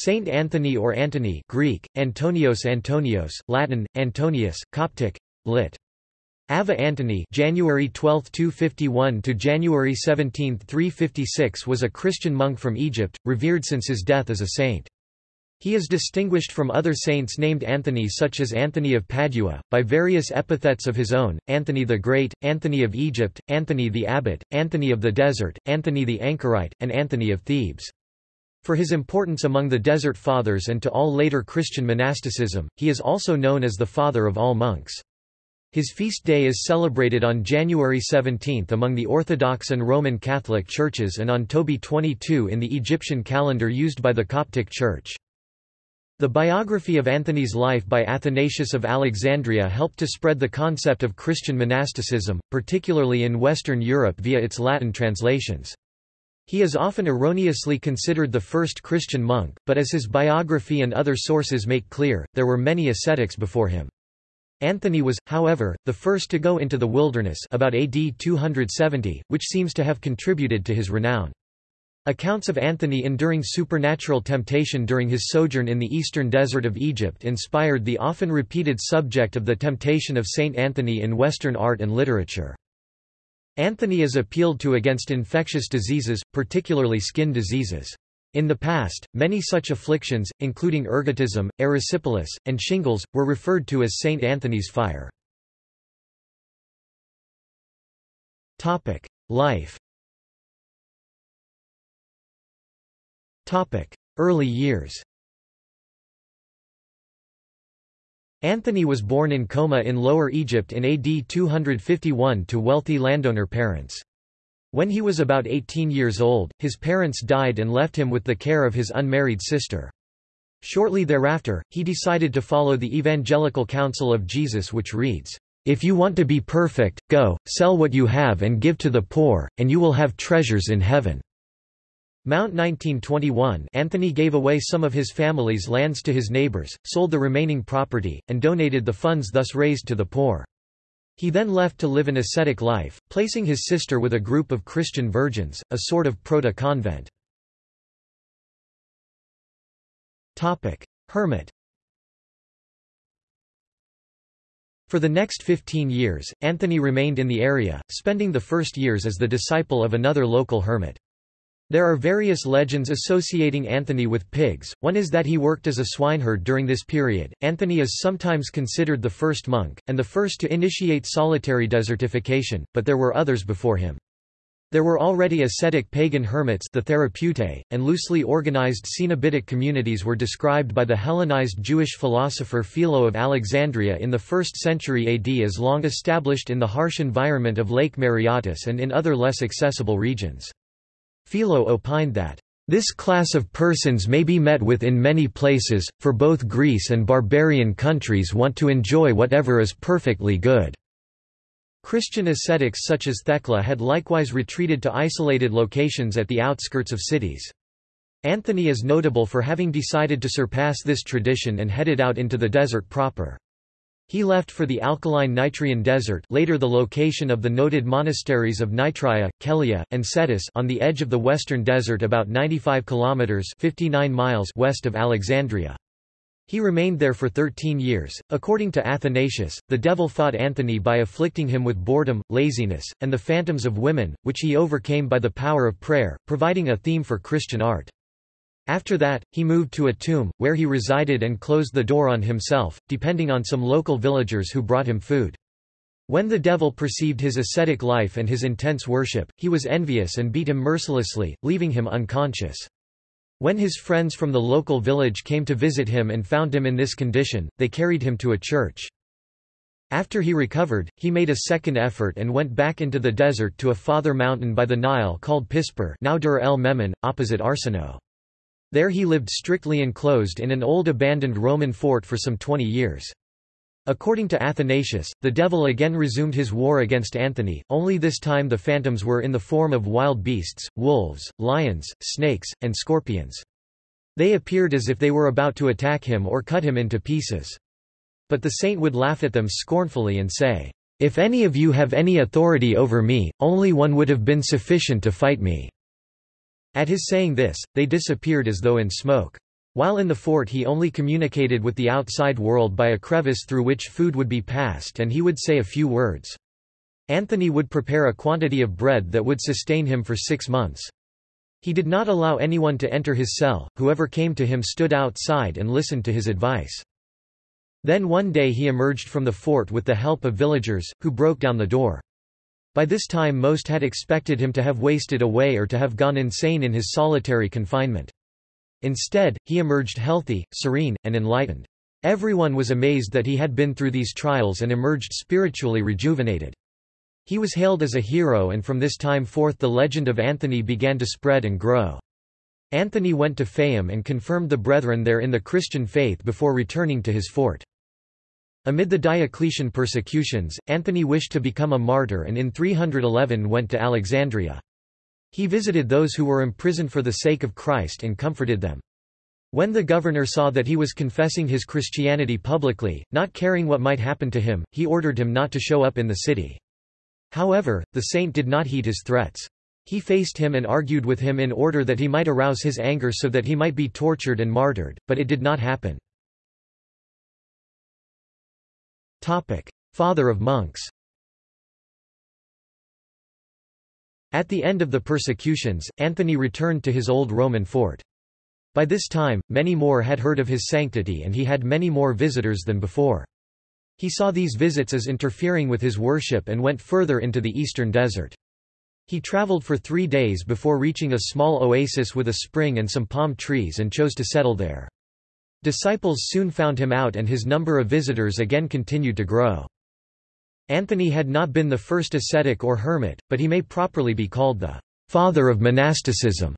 Saint Anthony or Antony Greek, Antonios Antonios, Latin, Antonius, Coptic, lit. Ava Antony January 12, 251 to January 17, 356 was a Christian monk from Egypt, revered since his death as a saint. He is distinguished from other saints named Anthony such as Anthony of Padua, by various epithets of his own, Anthony the Great, Anthony of Egypt, Anthony the Abbot, Anthony of the Desert, Anthony the Anchorite, and Anthony of Thebes. For his importance among the Desert Fathers and to all later Christian monasticism, he is also known as the father of all monks. His feast day is celebrated on January 17 among the Orthodox and Roman Catholic churches and on Tobi 22 in the Egyptian calendar used by the Coptic Church. The biography of Anthony's life by Athanasius of Alexandria helped to spread the concept of Christian monasticism, particularly in Western Europe via its Latin translations. He is often erroneously considered the first Christian monk, but as his biography and other sources make clear, there were many ascetics before him. Anthony was, however, the first to go into the wilderness about AD 270, which seems to have contributed to his renown. Accounts of Anthony enduring supernatural temptation during his sojourn in the eastern desert of Egypt inspired the often repeated subject of the temptation of Saint Anthony in Western art and literature. Anthony is appealed to against infectious diseases, particularly skin diseases. In the past, many such afflictions, including ergotism, erysipelas, and shingles, were referred to as Saint Anthony's fire. Life Early years Anthony was born in Coma in Lower Egypt in AD 251 to wealthy landowner parents. When he was about 18 years old, his parents died and left him with the care of his unmarried sister. Shortly thereafter, he decided to follow the evangelical counsel of Jesus which reads, If you want to be perfect, go, sell what you have and give to the poor, and you will have treasures in heaven. Mount 1921 Anthony gave away some of his family's lands to his neighbors, sold the remaining property, and donated the funds thus raised to the poor. He then left to live an ascetic life, placing his sister with a group of Christian virgins, a sort of proto-convent. Hermit For the next 15 years, Anthony remained in the area, spending the first years as the disciple of another local hermit. There are various legends associating Anthony with pigs, one is that he worked as a swineherd during this period. Anthony is sometimes considered the first monk, and the first to initiate solitary desertification, but there were others before him. There were already ascetic pagan hermits the Therapeutae, and loosely organized Cenobitic communities were described by the Hellenized Jewish philosopher Philo of Alexandria in the 1st century AD as long established in the harsh environment of Lake Mareotis and in other less accessible regions. Philo opined that, "...this class of persons may be met with in many places, for both Greece and barbarian countries want to enjoy whatever is perfectly good." Christian ascetics such as Thecla had likewise retreated to isolated locations at the outskirts of cities. Anthony is notable for having decided to surpass this tradition and headed out into the desert proper. He left for the alkaline Nitrian desert later the location of the noted monasteries of Nitria, Kelia, and Scetis on the edge of the western desert about 95 kilometers 59 miles west of Alexandria. He remained there for 13 years. According to Athanasius, the devil fought Anthony by afflicting him with boredom, laziness, and the phantoms of women, which he overcame by the power of prayer, providing a theme for Christian art. After that, he moved to a tomb, where he resided and closed the door on himself, depending on some local villagers who brought him food. When the devil perceived his ascetic life and his intense worship, he was envious and beat him mercilessly, leaving him unconscious. When his friends from the local village came to visit him and found him in this condition, they carried him to a church. After he recovered, he made a second effort and went back into the desert to a father mountain by the Nile called Pispir now Dur el Memon, opposite Arsinoe. There he lived strictly enclosed in an old abandoned Roman fort for some twenty years. According to Athanasius, the devil again resumed his war against Anthony, only this time the phantoms were in the form of wild beasts, wolves, lions, snakes, and scorpions. They appeared as if they were about to attack him or cut him into pieces. But the saint would laugh at them scornfully and say, If any of you have any authority over me, only one would have been sufficient to fight me. At his saying this, they disappeared as though in smoke. While in the fort he only communicated with the outside world by a crevice through which food would be passed and he would say a few words. Anthony would prepare a quantity of bread that would sustain him for six months. He did not allow anyone to enter his cell, whoever came to him stood outside and listened to his advice. Then one day he emerged from the fort with the help of villagers, who broke down the door. By this time most had expected him to have wasted away or to have gone insane in his solitary confinement. Instead, he emerged healthy, serene, and enlightened. Everyone was amazed that he had been through these trials and emerged spiritually rejuvenated. He was hailed as a hero and from this time forth the legend of Anthony began to spread and grow. Anthony went to Fayum and confirmed the brethren there in the Christian faith before returning to his fort. Amid the Diocletian persecutions, Anthony wished to become a martyr and in 311 went to Alexandria. He visited those who were imprisoned for the sake of Christ and comforted them. When the governor saw that he was confessing his Christianity publicly, not caring what might happen to him, he ordered him not to show up in the city. However, the saint did not heed his threats. He faced him and argued with him in order that he might arouse his anger so that he might be tortured and martyred, but it did not happen. Father of monks At the end of the persecutions, Anthony returned to his old Roman fort. By this time, many more had heard of his sanctity and he had many more visitors than before. He saw these visits as interfering with his worship and went further into the eastern desert. He traveled for three days before reaching a small oasis with a spring and some palm trees and chose to settle there. Disciples soon found him out and his number of visitors again continued to grow. Anthony had not been the first ascetic or hermit, but he may properly be called the father of monasticism.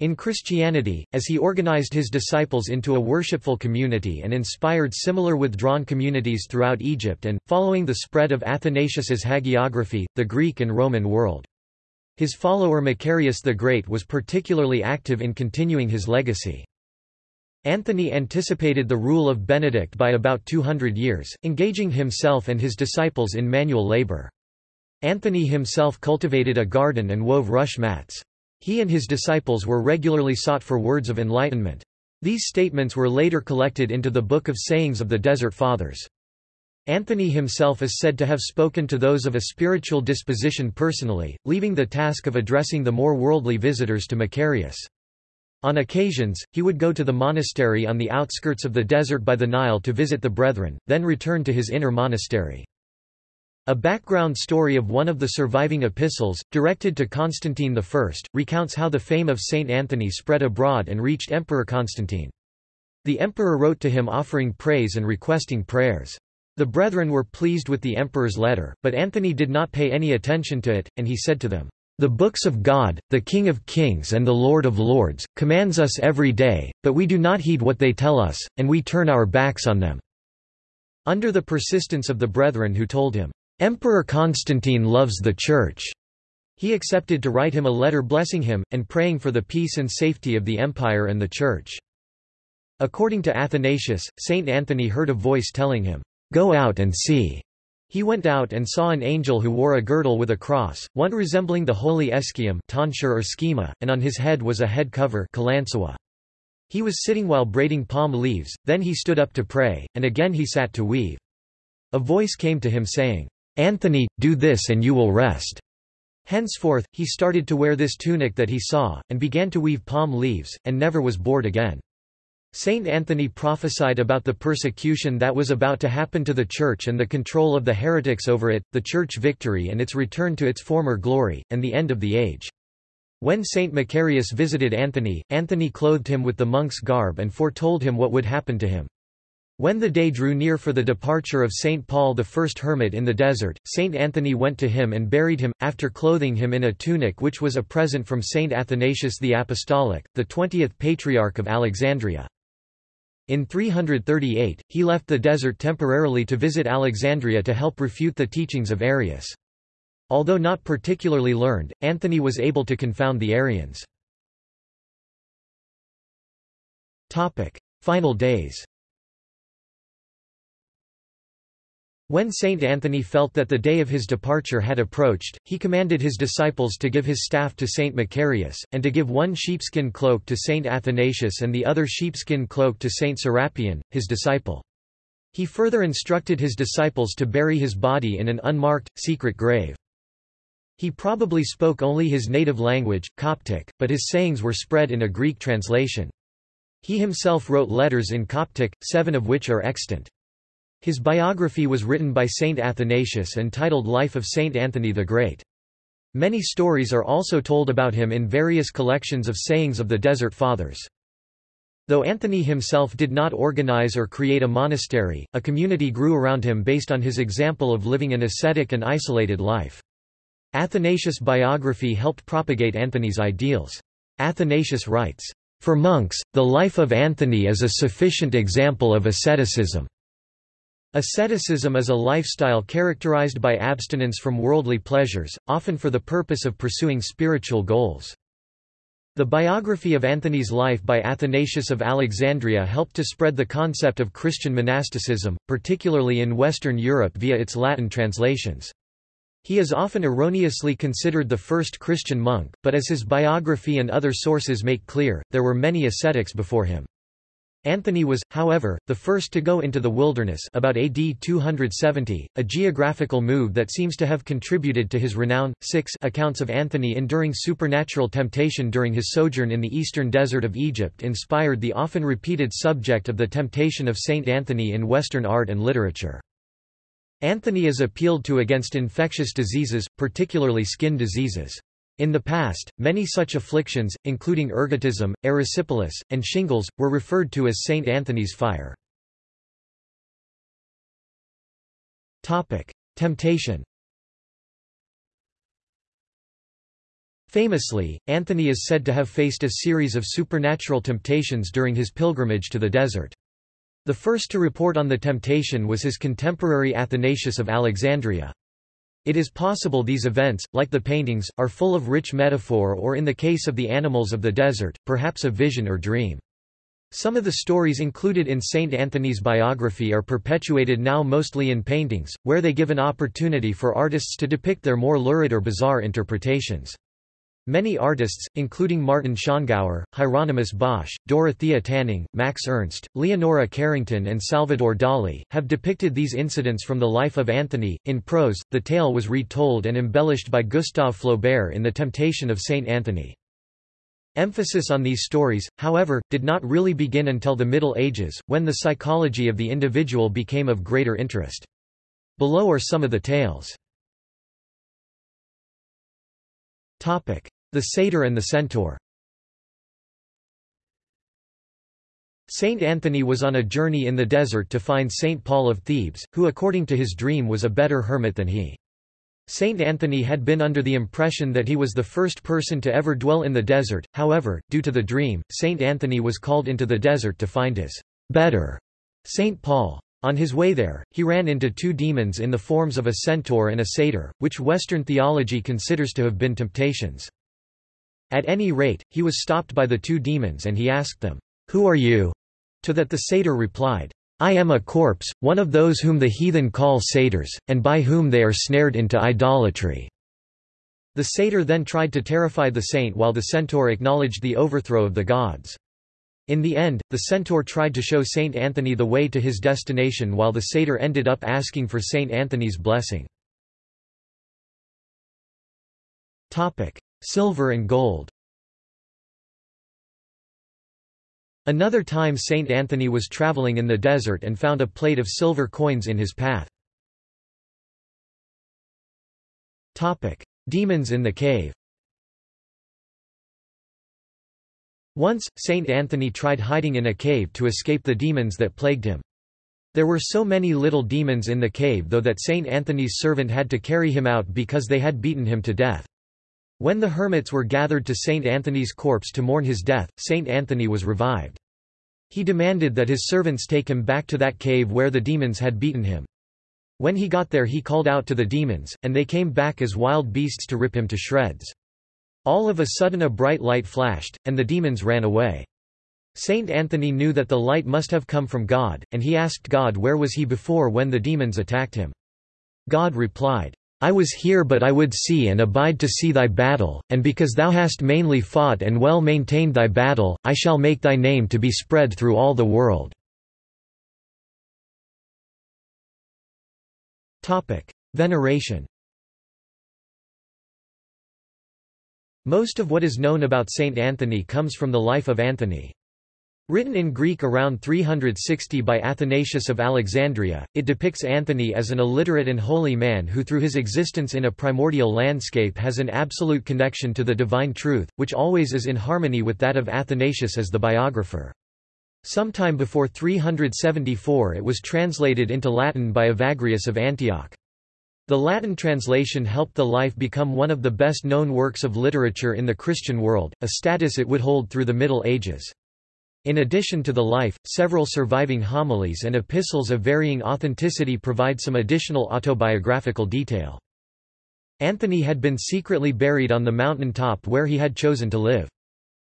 In Christianity, as he organized his disciples into a worshipful community and inspired similar withdrawn communities throughout Egypt and, following the spread of Athanasius's hagiography, the Greek and Roman world. His follower Macarius the Great was particularly active in continuing his legacy. Anthony anticipated the rule of Benedict by about 200 years, engaging himself and his disciples in manual labor. Anthony himself cultivated a garden and wove rush mats. He and his disciples were regularly sought for words of enlightenment. These statements were later collected into the Book of Sayings of the Desert Fathers. Anthony himself is said to have spoken to those of a spiritual disposition personally, leaving the task of addressing the more worldly visitors to Macarius. On occasions, he would go to the monastery on the outskirts of the desert by the Nile to visit the brethren, then return to his inner monastery. A background story of one of the surviving epistles, directed to Constantine I, recounts how the fame of Saint Anthony spread abroad and reached Emperor Constantine. The emperor wrote to him offering praise and requesting prayers. The brethren were pleased with the emperor's letter, but Anthony did not pay any attention to it, and he said to them, "'The books of God, the King of kings and the Lord of lords, commands us every day, but we do not heed what they tell us, and we turn our backs on them.' Under the persistence of the brethren who told him, Emperor Constantine loves the Church. He accepted to write him a letter blessing him, and praying for the peace and safety of the empire and the Church. According to Athanasius, Saint Anthony heard a voice telling him, "'Go out and see." He went out and saw an angel who wore a girdle with a cross, one resembling the holy Eskium tonsure or schema, and on his head was a head cover He was sitting while braiding palm leaves, then he stood up to pray, and again he sat to weave. A voice came to him saying, Anthony, do this and you will rest. Henceforth, he started to wear this tunic that he saw, and began to weave palm leaves, and never was bored again. Saint Anthony prophesied about the persecution that was about to happen to the Church and the control of the heretics over it, the Church victory and its return to its former glory, and the end of the age. When Saint Macarius visited Anthony, Anthony clothed him with the monk's garb and foretold him what would happen to him. When the day drew near for the departure of St. Paul the first hermit in the desert, St. Anthony went to him and buried him, after clothing him in a tunic which was a present from St. Athanasius the Apostolic, the twentieth Patriarch of Alexandria. In 338, he left the desert temporarily to visit Alexandria to help refute the teachings of Arius. Although not particularly learned, Anthony was able to confound the Arians. Final days When Saint Anthony felt that the day of his departure had approached, he commanded his disciples to give his staff to Saint Macarius, and to give one sheepskin cloak to Saint Athanasius and the other sheepskin cloak to Saint Serapion, his disciple. He further instructed his disciples to bury his body in an unmarked, secret grave. He probably spoke only his native language, Coptic, but his sayings were spread in a Greek translation. He himself wrote letters in Coptic, seven of which are extant. His biography was written by Saint Athanasius and titled Life of Saint Anthony the Great. Many stories are also told about him in various collections of sayings of the Desert Fathers. Though Anthony himself did not organize or create a monastery, a community grew around him based on his example of living an ascetic and isolated life. Athanasius' biography helped propagate Anthony's ideals. Athanasius writes, For monks, the life of Anthony is a sufficient example of asceticism. Asceticism is a lifestyle characterized by abstinence from worldly pleasures, often for the purpose of pursuing spiritual goals. The biography of Anthony's life by Athanasius of Alexandria helped to spread the concept of Christian monasticism, particularly in Western Europe via its Latin translations. He is often erroneously considered the first Christian monk, but as his biography and other sources make clear, there were many ascetics before him. Anthony was, however, the first to go into the wilderness about AD 270, a geographical move that seems to have contributed to his renown. Six accounts of Anthony enduring supernatural temptation during his sojourn in the eastern desert of Egypt inspired the often repeated subject of the temptation of Saint Anthony in Western art and literature. Anthony is appealed to against infectious diseases, particularly skin diseases. In the past, many such afflictions, including ergotism, erysipelas, and shingles, were referred to as Saint Anthony's fire. Temptation Famously, Anthony is said to have faced a series of supernatural temptations during his pilgrimage to the desert. The first to report on the temptation was his contemporary Athanasius of Alexandria. It is possible these events, like the paintings, are full of rich metaphor or in the case of the animals of the desert, perhaps a vision or dream. Some of the stories included in St. Anthony's biography are perpetuated now mostly in paintings, where they give an opportunity for artists to depict their more lurid or bizarre interpretations. Many artists, including Martin Schongauer, Hieronymus Bosch, Dorothea Tanning, Max Ernst, Leonora Carrington, and Salvador Dali, have depicted these incidents from the life of Anthony. In prose, the tale was retold and embellished by Gustave Flaubert in The Temptation of Saint Anthony. Emphasis on these stories, however, did not really begin until the Middle Ages, when the psychology of the individual became of greater interest. Below are some of the tales. The satyr and the centaur Saint Anthony was on a journey in the desert to find Saint Paul of Thebes, who according to his dream was a better hermit than he. Saint Anthony had been under the impression that he was the first person to ever dwell in the desert, however, due to the dream, Saint Anthony was called into the desert to find his better Saint Paul. On his way there, he ran into two demons in the forms of a centaur and a satyr, which Western theology considers to have been temptations. At any rate, he was stopped by the two demons and he asked them, Who are you? To that the satyr replied, I am a corpse, one of those whom the heathen call satyrs, and by whom they are snared into idolatry. The satyr then tried to terrify the saint while the centaur acknowledged the overthrow of the gods. In the end, the centaur tried to show Saint Anthony the way to his destination while the satyr ended up asking for Saint Anthony's blessing. Silver and gold Another time Saint Anthony was traveling in the desert and found a plate of silver coins in his path. Demons in the cave Once, Saint Anthony tried hiding in a cave to escape the demons that plagued him. There were so many little demons in the cave though that Saint Anthony's servant had to carry him out because they had beaten him to death. When the hermits were gathered to Saint Anthony's corpse to mourn his death, Saint Anthony was revived. He demanded that his servants take him back to that cave where the demons had beaten him. When he got there he called out to the demons, and they came back as wild beasts to rip him to shreds. All of a sudden a bright light flashed, and the demons ran away. Saint Anthony knew that the light must have come from God, and he asked God where was he before when the demons attacked him. God replied, I was here but I would see and abide to see thy battle, and because thou hast mainly fought and well maintained thy battle, I shall make thy name to be spread through all the world. Veneration Most of what is known about Saint Anthony comes from the life of Anthony. Written in Greek around 360 by Athanasius of Alexandria, it depicts Anthony as an illiterate and holy man who through his existence in a primordial landscape has an absolute connection to the divine truth, which always is in harmony with that of Athanasius as the biographer. Sometime before 374 it was translated into Latin by Evagrius of Antioch. The Latin translation helped the life become one of the best-known works of literature in the Christian world, a status it would hold through the Middle Ages. In addition to the life, several surviving homilies and epistles of varying authenticity provide some additional autobiographical detail. Anthony had been secretly buried on the mountain top where he had chosen to live.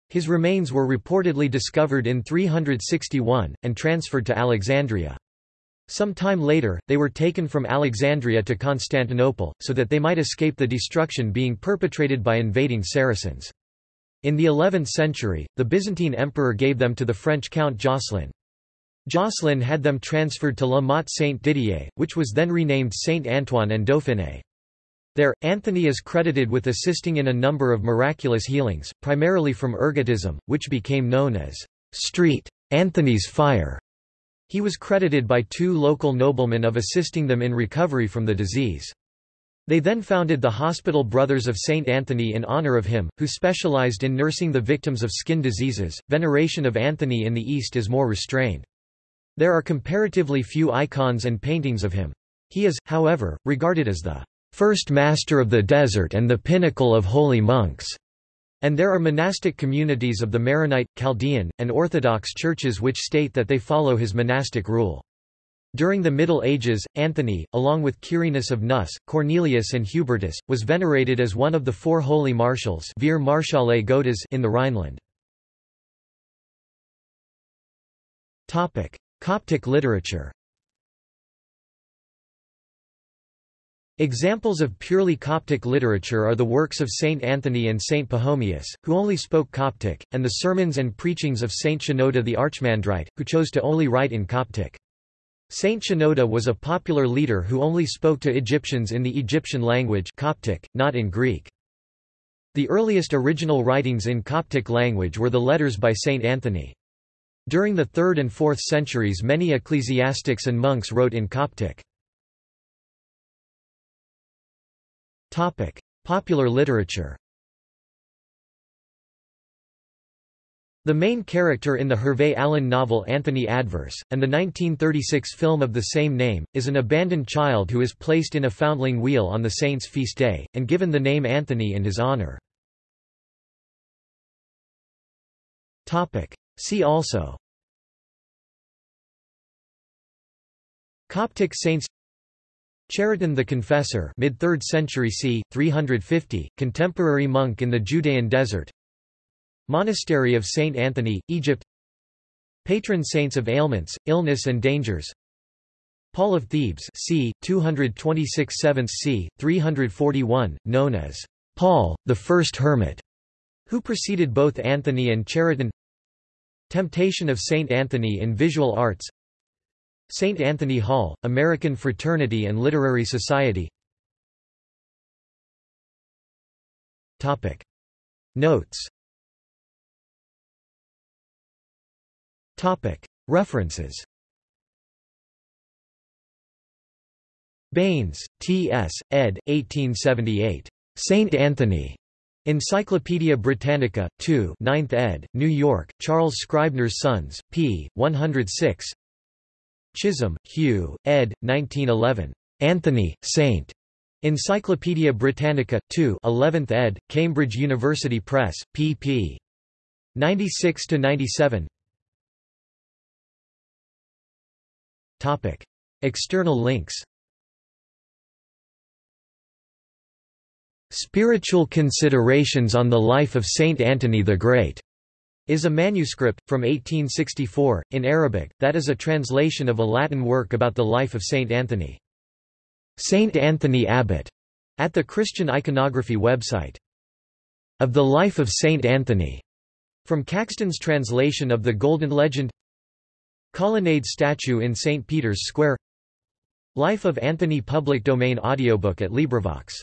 His remains were reportedly discovered in 361, and transferred to Alexandria. Some time later, they were taken from Alexandria to Constantinople, so that they might escape the destruction being perpetrated by invading Saracens. In the 11th century, the Byzantine emperor gave them to the French Count Jocelyn. Jocelyn had them transferred to La Motte Saint-Didier, which was then renamed Saint-Antoine-en-Dauphiné. There, Anthony is credited with assisting in a number of miraculous healings, primarily from ergotism, which became known as street Anthony's fire. He was credited by two local noblemen of assisting them in recovery from the disease. They then founded the Hospital Brothers of St. Anthony in honor of him, who specialized in nursing the victims of skin diseases. Veneration of Anthony in the East is more restrained. There are comparatively few icons and paintings of him. He is, however, regarded as the first master of the desert and the pinnacle of holy monks. And there are monastic communities of the Maronite, Chaldean, and Orthodox churches which state that they follow his monastic rule. During the Middle Ages, Anthony, along with Quirinus of Neuss, Cornelius and Hubertus, was venerated as one of the four holy marshals in the Rhineland. Coptic literature Examples of purely Coptic literature are the works of Saint Anthony and Saint Pachomius, who only spoke Coptic, and the sermons and preachings of Saint Shenouda the Archimandrite, who chose to only write in Coptic. Saint Shenouda was a popular leader who only spoke to Egyptians in the Egyptian language Coptic, not in Greek. The earliest original writings in Coptic language were the letters by Saint Anthony. During the 3rd and 4th centuries many ecclesiastics and monks wrote in Coptic. Popular literature The main character in the Hervey Allen novel Anthony Adverse, and the 1936 film of the same name, is an abandoned child who is placed in a foundling wheel on the saint's feast day, and given the name Anthony in his honor. See also Coptic saints Chariton the Confessor mid-3rd century c. 350, contemporary monk in the Judean desert Monastery of Saint Anthony, Egypt Patron saints of ailments, illness and dangers Paul of Thebes c. 226 7th c. 341, known as Paul, the first hermit, who preceded both Anthony and Chariton Temptation of Saint Anthony in Visual Arts St. Anthony Hall, American Fraternity and Literary Society Notes References Baynes, T. S., ed. 1878. St. Anthony. Encyclopædia Britannica, 2 9th ed., New York, Charles Scribner's Sons, p. 106 Chisholm, Hugh, ed. 1911. Anthony, Saint. Encyclopædia Britannica, 2 11th ed., Cambridge University Press, pp. 96–97 External links Spiritual Considerations on the Life of Saint Anthony the Great is a manuscript, from 1864, in Arabic, that is a translation of a Latin work about the life of Saint Anthony. Saint Anthony Abbot at the Christian iconography website. Of the Life of Saint Anthony, from Caxton's translation of the Golden Legend Colonnade statue in St. Peter's Square Life of Anthony public domain audiobook at LibriVox